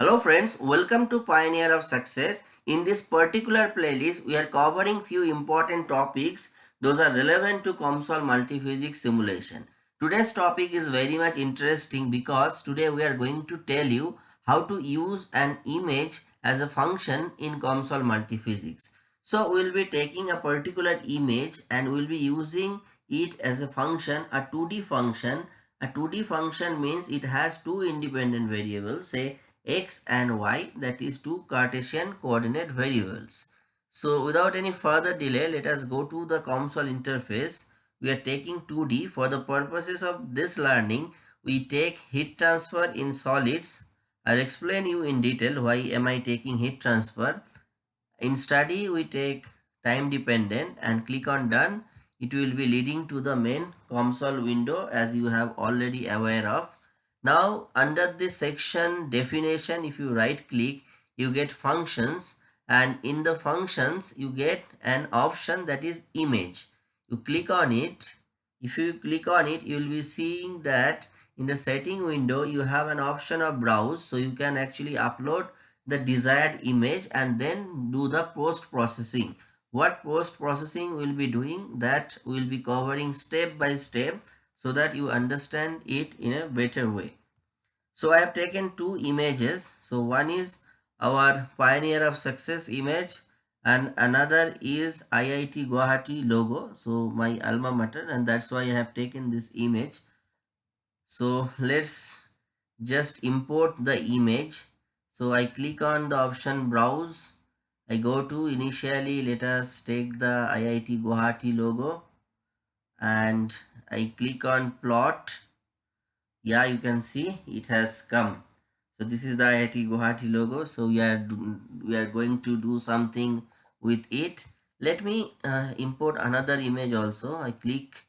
Hello friends, welcome to Pioneer of Success. In this particular playlist, we are covering few important topics. Those are relevant to COMSOL multiphysics simulation. Today's topic is very much interesting because today we are going to tell you how to use an image as a function in COMSOL multiphysics. So we will be taking a particular image and we will be using it as a function, a 2D function. A 2D function means it has two independent variables, say x and y that is two Cartesian coordinate variables. So without any further delay, let us go to the COMSOL interface. We are taking 2D. For the purposes of this learning, we take heat transfer in solids. I'll explain you in detail why am I taking heat transfer. In study, we take time dependent and click on done. It will be leading to the main COMSOL window as you have already aware of. Now under this section definition, if you right click, you get functions and in the functions, you get an option that is image. You click on it. If you click on it, you will be seeing that in the setting window, you have an option of browse. So you can actually upload the desired image and then do the post processing. What post processing will be doing that will be covering step by step so that you understand it in a better way. So I have taken two images. So one is our Pioneer of Success image and another is IIT Guwahati logo. So my alma mater and that's why I have taken this image. So let's just import the image. So I click on the option browse. I go to initially let us take the IIT Guwahati logo and I click on plot yeah you can see it has come. So this is the IIT Guwahati logo. So we are we are going to do something with it. Let me uh, import another image also. I click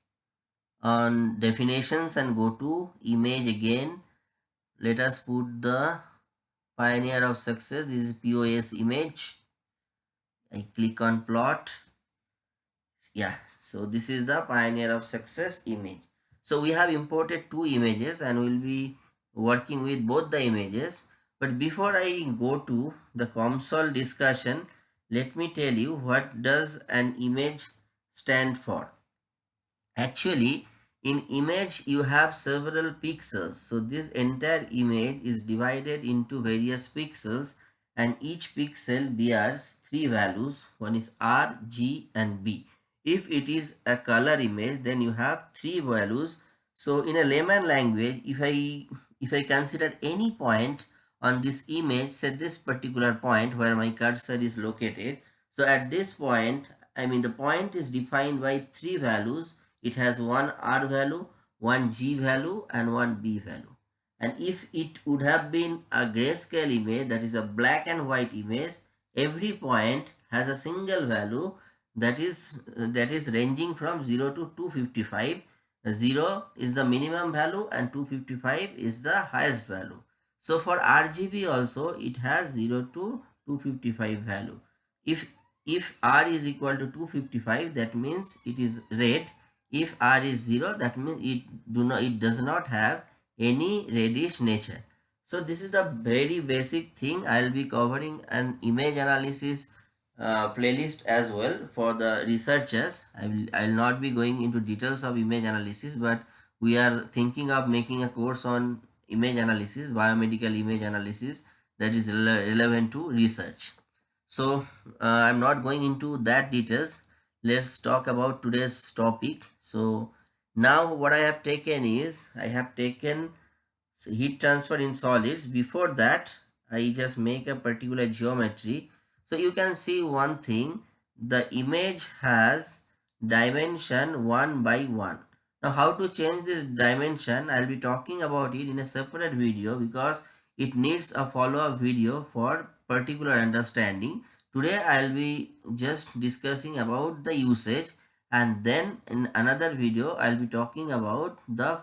on definitions and go to image again. Let us put the pioneer of success. This is POS image. I click on plot. Yeah so this is the pioneer of success image so we have imported two images and we'll be working with both the images. But before i go to the COMSOL discussion let me tell you what does an image stand for. Actually in image you have several pixels. So this entire image is divided into various pixels and each pixel bears three values. One is r g and b if it is a color image, then you have three values. So in a layman language, if I if I consider any point on this image, say this particular point where my cursor is located. So at this point, I mean the point is defined by three values. It has one R value, one G value and one B value. And if it would have been a grayscale image, that is a black and white image, every point has a single value that is uh, that is ranging from 0 to 255 0 is the minimum value and 255 is the highest value. So for rgb also it has 0 to 255 value. If if r is equal to 255 that means it is red. If r is 0 that means it do not it does not have any reddish nature. So this is the very basic thing. I'll be covering an image analysis uh, playlist as well for the researchers. I will, I will not be going into details of image analysis, but we are thinking of making a course on image analysis, biomedical image analysis that is relevant to research. So uh, I'm not going into that details. Let's talk about today's topic. So now what I have taken is I have taken heat transfer in solids. Before that, I just make a particular geometry so you can see one thing, the image has dimension 1 by 1. Now how to change this dimension, I'll be talking about it in a separate video because it needs a follow-up video for particular understanding. Today I'll be just discussing about the usage and then in another video I'll be talking about the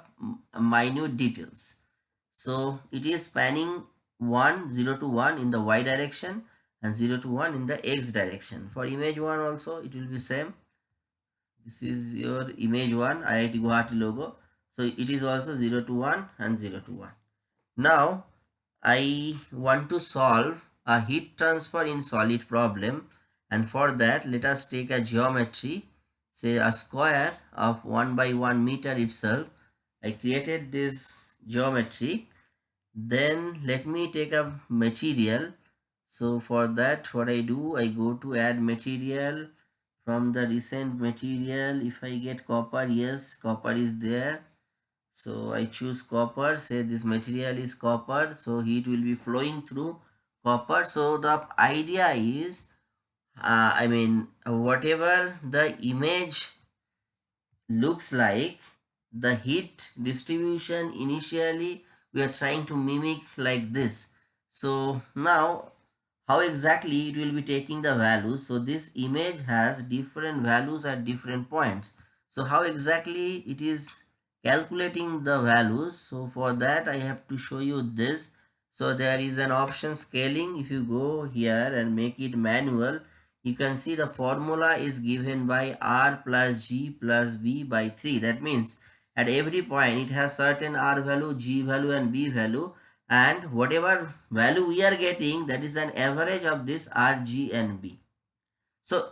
minute details. So it is spanning 1 0 to 1 in the y direction and 0 to 1 in the x direction. For image 1 also it will be same. This is your image 1 IIT Guwahati logo. So it is also 0 to 1 and 0 to 1 now I want to solve a heat transfer in solid problem. And for that let us take a geometry say a square of 1 by 1 meter itself. I created this geometry. Then let me take a material so for that what I do I go to add material. From the recent material if I get copper yes copper is there. So I choose copper say this material is copper so heat will be flowing through copper. So the idea is uh, I mean whatever the image looks like the heat distribution initially we are trying to mimic like this. So now how exactly it will be taking the values. So this image has different values at different points. So how exactly it is calculating the values. So for that i have to show you this. So there is an option scaling. If you go here and make it manual you can see the formula is given by r plus g plus b by 3 that means at every point it has certain r value g value and b value and whatever value we are getting that is an average of this r g and b. So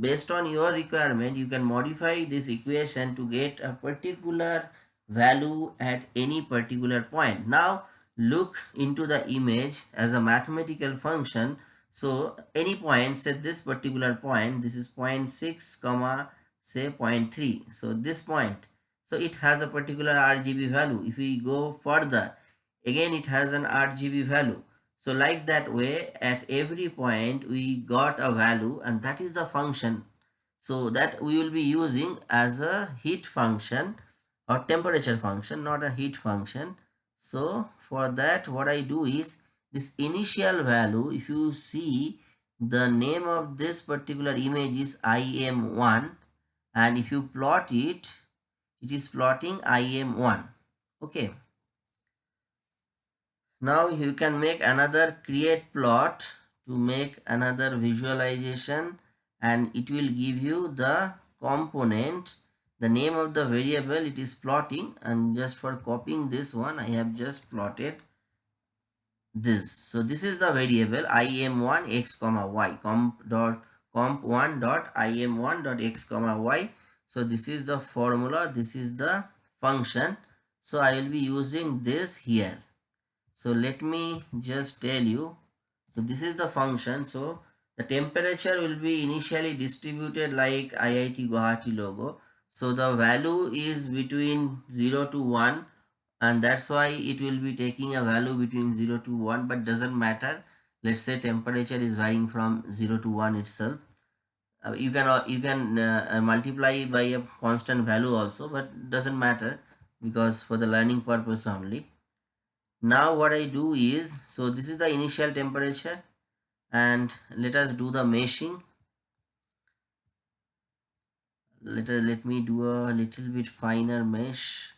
based on your requirement you can modify this equation to get a particular value at any particular point. Now look into the image as a mathematical function. So any point say this particular point this is 0.6 comma say 0.3 so this point. So it has a particular rgb value. If we go further again it has an rgb value so like that way at every point we got a value and that is the function. So that we will be using as a heat function or temperature function not a heat function. So for that what I do is this initial value if you see the name of this particular image is IM1 and if you plot it it is plotting IM1 okay now you can make another create plot to make another visualization and it will give you the component the name of the variable it is plotting and just for copying this one i have just plotted this. So this is the variable im1 x comma y comp dot comp1 dot im1 dot x comma y. So this is the formula this is the function. So i will be using this here so let me just tell you. So this is the function. So the temperature will be initially distributed like IIT Guwahati logo. So the value is between 0 to 1 and that's why it will be taking a value between 0 to 1 but doesn't matter. Let's say temperature is varying from 0 to 1 itself. Uh, you can uh, you can uh, multiply by a constant value also but doesn't matter because for the learning purpose only now what I do is so this is the initial temperature and let us do the meshing. Let, us, let me do a little bit finer mesh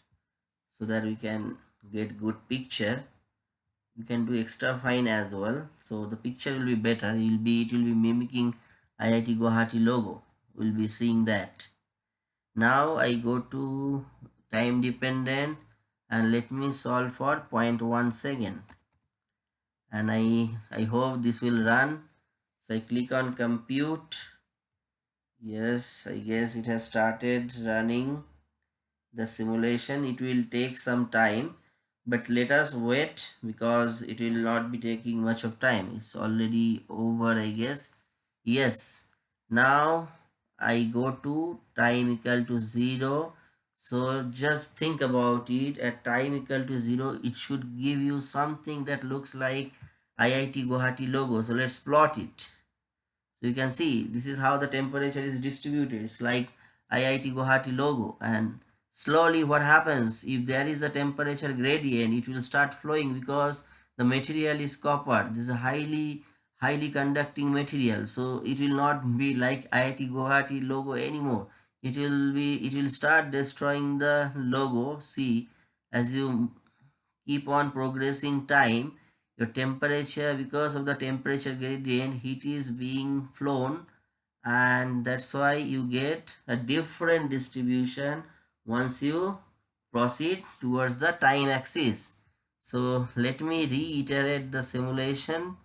so that we can get good picture. You can do extra fine as well. So the picture will be better. It will be it will be mimicking IIT Guwahati logo. We'll be seeing that. Now I go to time dependent and let me solve for 0.1 second and I I hope this will run. So I click on compute. Yes I guess it has started running the simulation. It will take some time but let us wait because it will not be taking much of time. It's already over I guess. Yes. Now I go to time equal to 0 so just think about it. At time equal to 0 it should give you something that looks like IIT Guwahati logo. So let's plot it. So you can see this is how the temperature is distributed. It's like IIT Guwahati logo. And slowly what happens? If there is a temperature gradient it will start flowing because the material is copper. This is a highly highly conducting material. So it will not be like IIT Guwahati logo anymore it will be it will start destroying the logo see as you keep on progressing time your temperature because of the temperature gradient heat is being flown and that's why you get a different distribution once you proceed towards the time axis So let me reiterate the simulation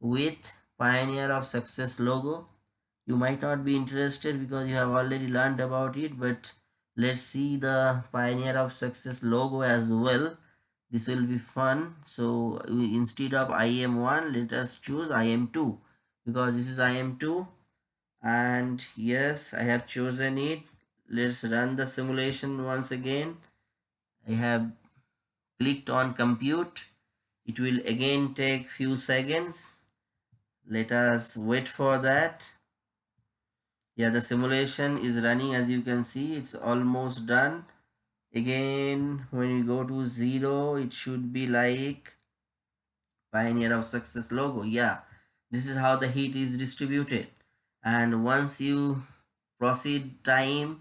with Pioneer of Success logo. You might not be interested because you have already learned about it, but let's see the Pioneer of Success logo as well. This will be fun. So instead of IM1, let us choose IM2 because this is IM2 and yes, I have chosen it. Let's run the simulation once again. I have clicked on compute it will again take few seconds let us wait for that yeah the simulation is running as you can see it's almost done. Again when you go to zero it should be like pioneer of success logo. Yeah this is how the heat is distributed. And once you proceed time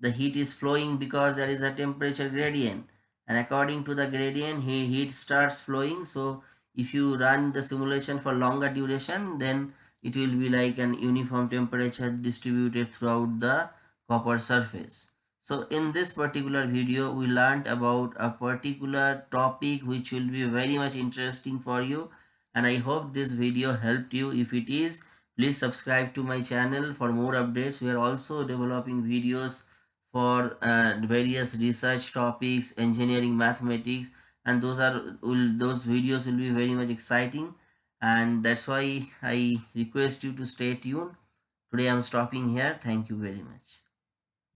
the heat is flowing because there is a temperature gradient. And according to the gradient heat starts flowing. So if you run the simulation for longer duration then it will be like an uniform temperature distributed throughout the copper surface. So in this particular video we learned about a particular topic which will be very much interesting for you. And i hope this video helped you. If it is please subscribe to my channel for more updates. We are also developing videos for uh, various research topics engineering mathematics. And those are will those videos will be very much exciting and that's why i request you to stay tuned. Today i'm stopping here. Thank you very much